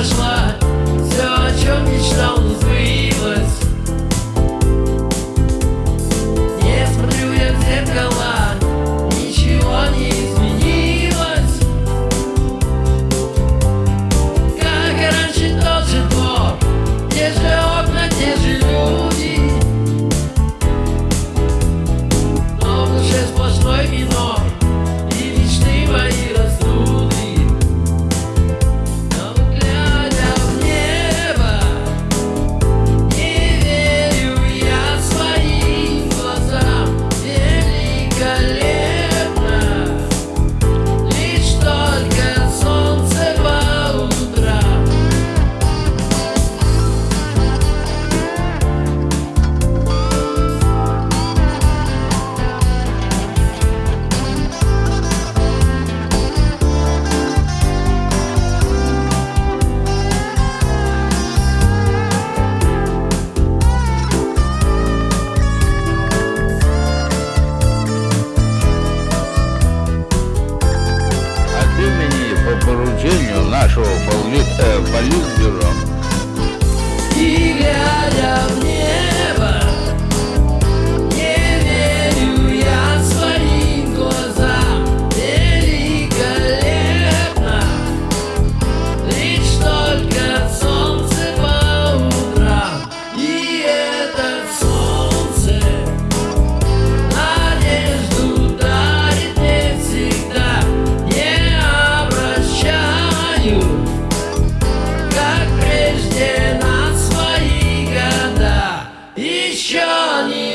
promised land. поручению нашего э, политбюро. Johnny.